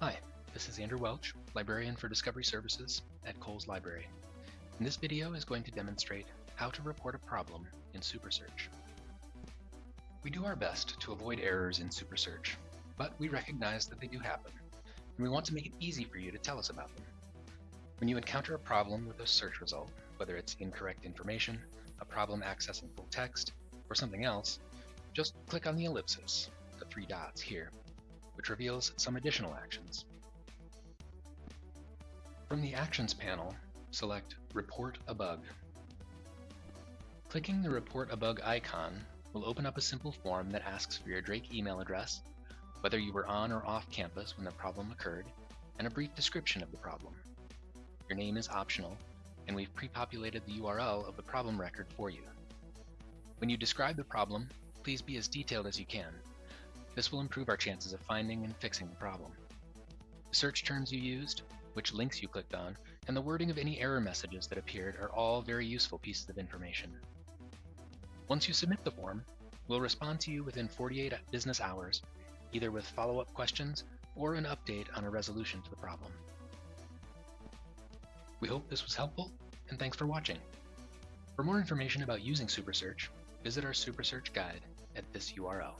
Hi, this is Andrew Welch, Librarian for Discovery Services at Cowles Library. And this video is going to demonstrate how to report a problem in SuperSearch. We do our best to avoid errors in SuperSearch, but we recognize that they do happen, and we want to make it easy for you to tell us about them. When you encounter a problem with a search result, whether it's incorrect information, a problem accessing full text, or something else, just click on the ellipsis, the three dots here, which reveals some additional actions. From the Actions panel, select Report a Bug. Clicking the Report a Bug icon will open up a simple form that asks for your Drake email address, whether you were on or off campus when the problem occurred, and a brief description of the problem. Your name is optional, and we've pre-populated the URL of the problem record for you. When you describe the problem, please be as detailed as you can. This will improve our chances of finding and fixing the problem. The search terms you used, which links you clicked on, and the wording of any error messages that appeared are all very useful pieces of information. Once you submit the form, we'll respond to you within 48 business hours, either with follow-up questions or an update on a resolution to the problem. We hope this was helpful, and thanks for watching. For more information about using SuperSearch, visit our SuperSearch guide at this URL.